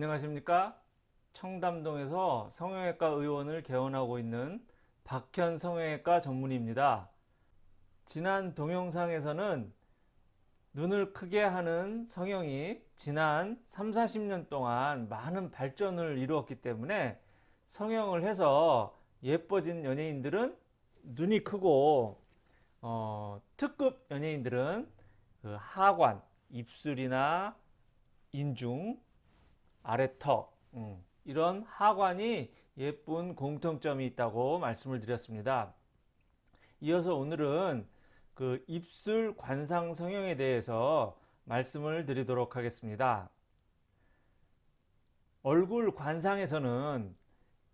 안녕하십니까? 청담동에서 성형외과 의원을 개원하고 있는 박현 성형외과 전문의입니다. 지난 동영상에서는 눈을 크게 하는 성형이 지난 3, 40년 동안 많은 발전을 이루었기 때문에 성형을 해서 예뻐진 연예인들은 눈이 크고 어, 특급 연예인들은 그 하관, 입술이나 인중, 아래턱 음, 이런 하관이 예쁜 공통점이 있다고 말씀을 드렸습니다. 이어서 오늘은 그 입술 관상 성형에 대해서 말씀을 드리도록 하겠습니다. 얼굴 관상에서는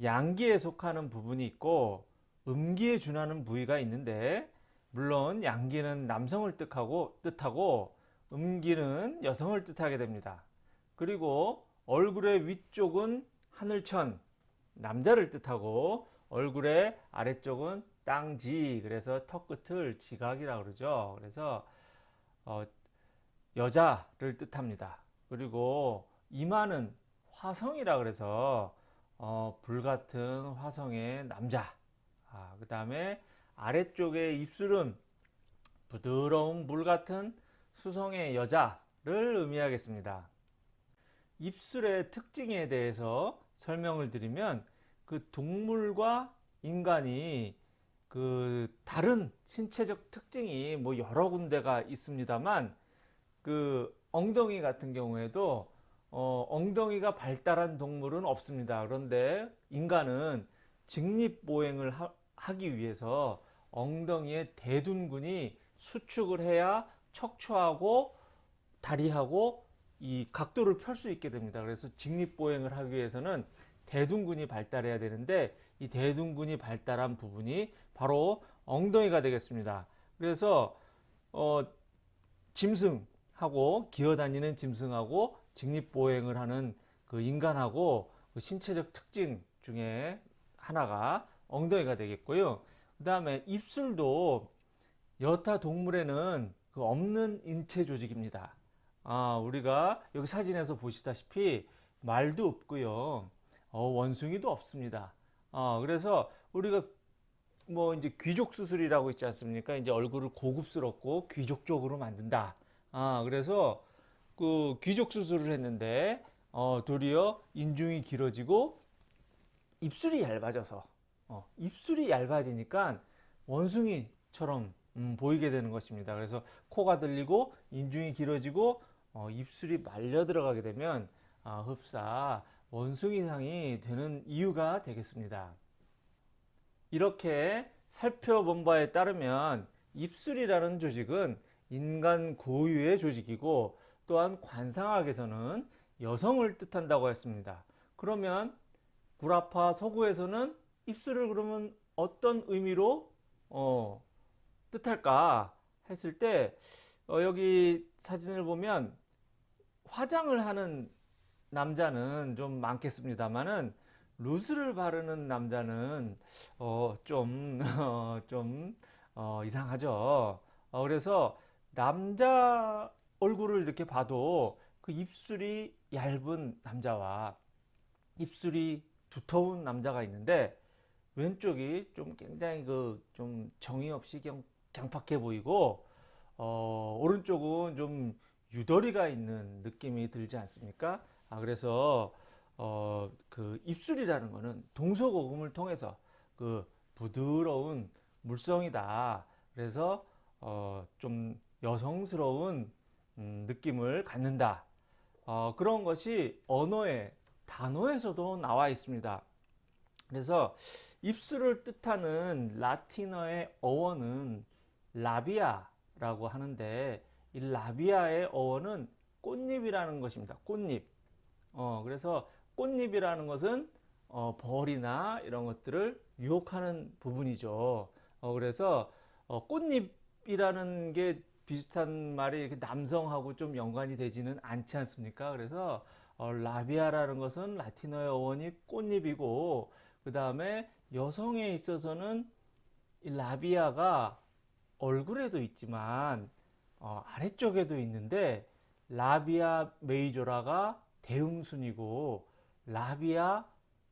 양기에 속하는 부분이 있고 음기에 준하는 부위가 있는데 물론 양기는 남성을 뜻하고, 뜻하고 음기는 여성을 뜻하게 됩니다. 그리고 얼굴의 위쪽은 하늘천 남자를 뜻하고 얼굴의 아래쪽은 땅지 그래서 턱끝을 지각이라 그러죠. 그래서 어, 여자를 뜻합니다. 그리고 이마는 화성이라 그래서 어, 불같은 화성의 남자 아, 그 다음에 아래쪽의 입술은 부드러운 물 같은 수성의 여자를 의미하겠습니다. 입술의 특징에 대해서 설명을 드리면 그 동물과 인간이 그 다른 신체적 특징이 뭐 여러 군데가 있습니다만 그 엉덩이 같은 경우에도 어 엉덩이가 발달한 동물은 없습니다. 그런데 인간은 직립보행을 하, 기 위해서 엉덩이에 대둔근이 수축을 해야 척추하고 다리하고 이 각도를 펼 수 있게 됩니다. 그래서 직립보행을 하기 위해서는 대둔근이 발달해야 되는데 이 대둔근이 발달한 부분이 바로 엉덩이가 되겠습니다. 그래서 어, 짐승하고 기어다니는 짐승하고 직립보행을 하는 그 인간하고 그 신체적 특징 중에 하나가 엉덩이가 되겠고요. 그 다음에 입술도 여타 동물에는 그 없는 인체 조직입니다. 아, 우리가 여기 사진에서 보시다시피 말도 없고요. 어, 원숭이도 없습니다. 아, 그래서 우리가 뭐 이제 귀족 수술이라고 있지 않습니까? 이제 얼굴을 고급스럽고 귀족적으로 만든다. 아, 그래서 그 귀족 수술을 했는데 어, 도리어 인중이 길어지고 입술이 얇아져서 어, 입술이 얇아지니까 원숭이처럼 음, 보이게 되는 것입니다. 그래서 코가 들리고 인중이 길어지고 어, 입술이 말려 들어가게 되면 어, 흡사 원숭 이상이 되는 이유가 되겠습니다. 이렇게 살펴본 바에 따르면 입술이라는 조직은 인간 고유의 조직이고 또한 관상학에서는 여성을 뜻한다고 했습니다. 그러면 구라파 서구에서는 입술을 그러면 어떤 의미로 어, 뜻할까 했을 때 어, 여기 사진을 보면 화장을 하는 남자는 좀 많겠습니다만은 루스를 바르는 남자는 어, 좀, 어, 좀 어, 이상하죠. 어, 그래서 남자 얼굴을 이렇게 봐도 그 입술이 얇은 남자와 입술이 두터운 남자가 있는데 왼쪽이 좀 굉장히 그 좀 정이 없이 그냥 강팍해 보이고 어, 오른쪽은 좀 유더리가 있는 느낌이 들지 않습니까? 아, 그래서 어, 그 입술이라는 것은 동서고금을 통해서 그 부드러운 물성이다. 그래서 어, 좀 여성스러운 음, 느낌을 갖는다. 어, 그런 것이 언어의 단어에서도 나와 있습니다. 그래서 입술을 뜻하는 라틴어의 어원은 라비아라고 하는데 이 라비아의 어원은 꽃잎이라는 것입니다. 꽃잎. 어, 그래서 꽃잎이라는 것은 어, 벌이나 이런 것들을 유혹하는 부분이죠. 어, 그래서 어, 꽃잎이라는 게 비슷한 말이 남성하고 좀 연관이 되지는 않지 않습니까? 그래서 어, 라비아라는 것은 라틴어의 어원이 꽃잎이고 그 다음에 여성에 있어서는 이 라비아가 얼굴에도 있지만 어, 아래쪽에도 있는데 라비아 메이저라가 대음순이고 라비아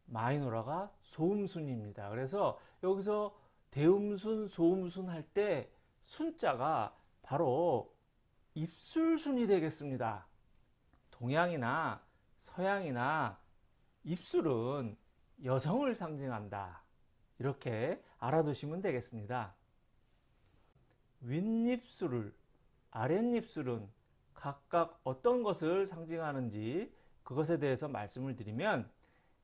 마이노라가 소음순입니다. 그래서 여기서 대음순, 소음순 할 때 순자가 바로 입술순이 되겠습니다. 동양이나 서양이나 입술은 여성을 상징한다. 이렇게 알아두시면 되겠습니다. 윗입술을, 아랫입술은 각각 어떤 것을 상징하는지 그것에 대해서 말씀을 드리면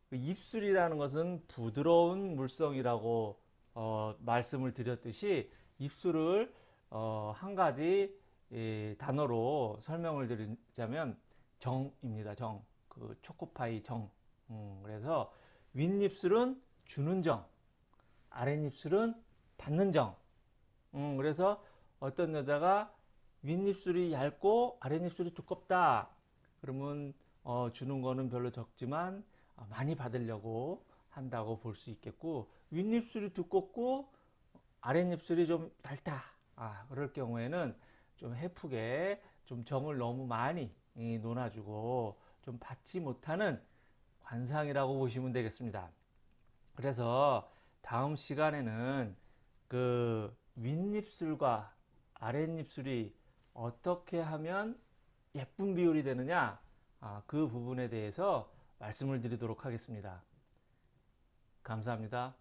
그 입술이라는 것은 부드러운 물성이라고 어, 말씀을 드렸듯이 입술을 어, 한 가지 이, 단어로 설명을 드리자면 정입니다. 정. 그 초코파이 정. 음, 그래서 윗입술은 주는 정, 아랫입술은 받는 정. 음, 그래서 어떤 여자가 윗입술이 얇고 아랫입술이 두껍다. 그러면 어, 주는 거는 별로 적지만 어, 많이 받으려고 한다고 볼 수 있겠고 윗입술이 두껍고 아랫입술이 좀 얇다. 아, 그럴 경우에는 좀 해프게 좀 정을 너무 많이 이, 논아주고 좀 받지 못하는 관상이라고 보시면 되겠습니다. 그래서 다음 시간에는 그 윗입술과 아랫입술이 어떻게 하면 예쁜 비율이 되느냐 아, 그 부분에 대해서 말씀을 드리도록 하겠습니다. 감사합니다.